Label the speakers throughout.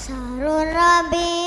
Speaker 1: Sarul Rabi.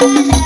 Speaker 1: Thank you.